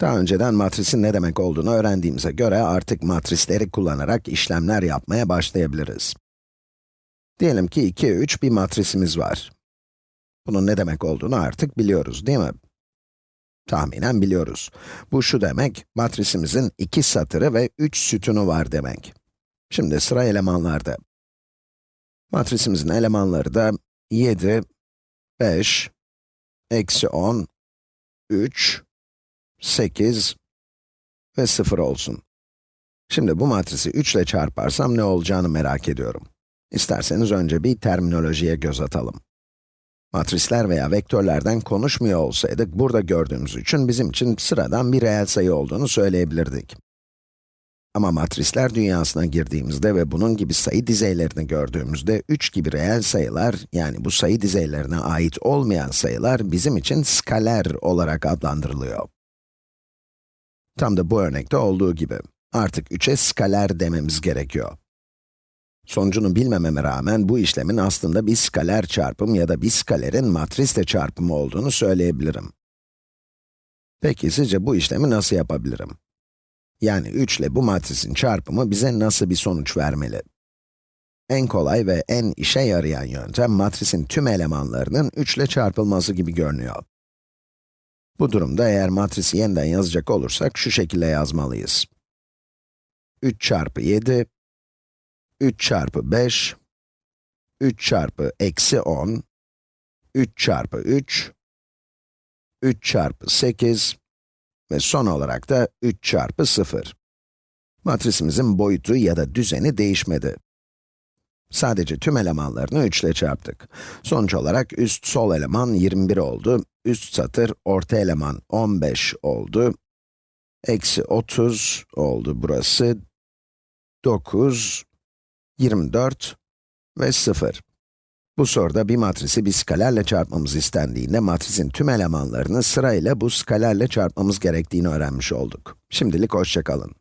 Daha önceden matrisin ne demek olduğunu öğrendiğimize göre artık matrisleri kullanarak işlemler yapmaya başlayabiliriz. Diyelim ki 2, 3 bir matrisimiz var. Bunun ne demek olduğunu artık biliyoruz, değil mi? Tahminen biliyoruz. Bu şu demek, matrisimizin 2 satırı ve 3 sütunu var demek. Şimdi sıra elemanlarda. Matrisimizin elemanları da 7, 5, eksi 10, 3, 8 ve 0 olsun. Şimdi bu matrisi 3 ile çarparsam ne olacağını merak ediyorum. İsterseniz önce bir terminolojiye göz atalım. Matrisler veya vektörlerden konuşmuyor olsaydık, burada gördüğümüz için bizim için sıradan bir reel sayı olduğunu söyleyebilirdik. Ama matrisler dünyasına girdiğimizde ve bunun gibi sayı dizeylerini gördüğümüzde, 3 gibi reel sayılar, yani bu sayı dizeylerine ait olmayan sayılar, bizim için skaler olarak adlandırılıyor. Tam da bu örnekte olduğu gibi. Artık 3'e skaler dememiz gerekiyor. Sonucunu bilmememe rağmen bu işlemin aslında bir skaler çarpım ya da bir skalerin matrisle çarpımı olduğunu söyleyebilirim. Peki sizce bu işlemi nasıl yapabilirim? Yani 3 ile bu matrisin çarpımı bize nasıl bir sonuç vermeli? En kolay ve en işe yarayan yöntem matrisin tüm elemanlarının 3 ile çarpılması gibi görünüyor. Bu durumda eğer matrisi yeniden yazacak olursak şu şekilde yazmalıyız. 3 çarpı 7, 3 çarpı 5, 3 çarpı eksi 10, 3 çarpı 3, 3 çarpı 8 ve son olarak da 3 çarpı 0. Matrisimizin boyutu ya da düzeni değişmedi. Sadece tüm elemanlarını 3 ile çarptık. Sonuç olarak üst sol eleman 21 oldu, üst satır orta eleman 15 oldu, eksi 30 oldu burası, 9, 24 ve 0. Bu soruda bir matrisi bir skalerle çarpmamız istendiğinde matrisin tüm elemanlarını sırayla bu skalerle çarpmamız gerektiğini öğrenmiş olduk. Şimdilik hoşçakalın.